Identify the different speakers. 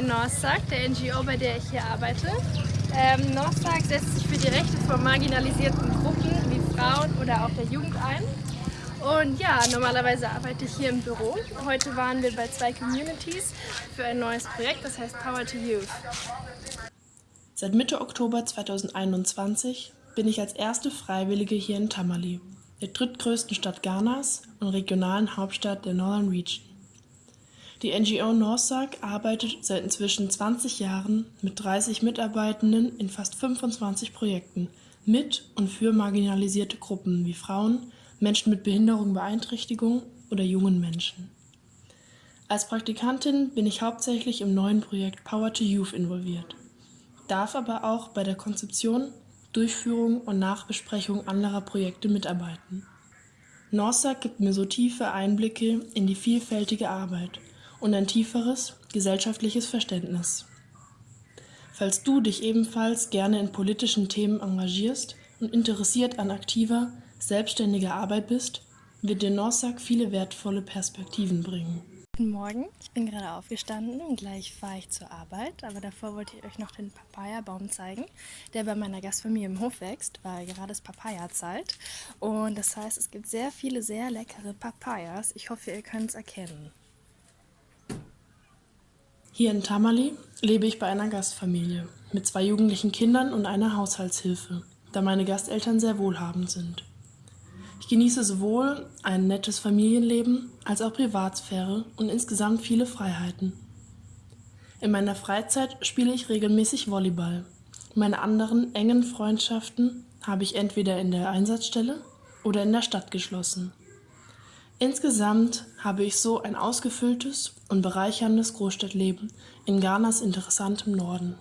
Speaker 1: Northsack, der NGO, bei der ich hier arbeite. Ähm, Northsack setzt sich für die Rechte von marginalisierten Gruppen wie Frauen oder auch der Jugend ein. Und ja, normalerweise arbeite ich hier im Büro. Heute waren wir bei zwei Communities für ein neues Projekt, das heißt Power to Youth.
Speaker 2: Seit Mitte Oktober 2021 bin ich als erste Freiwillige hier in Tamale, der drittgrößten Stadt Ghanas und regionalen Hauptstadt der Northern Region. Die NGO Norsak arbeitet seit inzwischen 20 Jahren mit 30 Mitarbeitenden in fast 25 Projekten mit und für marginalisierte Gruppen wie Frauen, Menschen mit Behinderung, Beeinträchtigung oder jungen Menschen. Als Praktikantin bin ich hauptsächlich im neuen Projekt Power to Youth involviert, darf aber auch bei der Konzeption, Durchführung und Nachbesprechung anderer Projekte mitarbeiten. Norsak gibt mir so tiefe Einblicke in die vielfältige Arbeit und ein tieferes gesellschaftliches Verständnis. Falls du dich ebenfalls gerne in politischen Themen engagierst und interessiert an aktiver, selbstständiger Arbeit bist, wird dir Norsak viele wertvolle Perspektiven bringen.
Speaker 1: Guten Morgen, ich bin gerade aufgestanden und gleich fahre ich zur Arbeit, aber davor wollte ich euch noch den Papaya-Baum zeigen, der bei meiner Gastfamilie im Hof wächst, weil gerade ist Papaya-Zeit und das heißt, es gibt sehr viele sehr leckere Papayas. Ich hoffe, ihr könnt es erkennen.
Speaker 2: Hier in Tamale lebe ich bei einer Gastfamilie mit zwei jugendlichen Kindern und einer Haushaltshilfe, da meine Gasteltern sehr wohlhabend sind. Ich genieße sowohl ein nettes Familienleben als auch Privatsphäre und insgesamt viele Freiheiten. In meiner Freizeit spiele ich regelmäßig Volleyball. Meine anderen engen Freundschaften habe ich entweder in der Einsatzstelle oder in der Stadt geschlossen. Insgesamt habe ich so ein ausgefülltes und bereicherndes Großstadtleben in Ghanas interessantem Norden.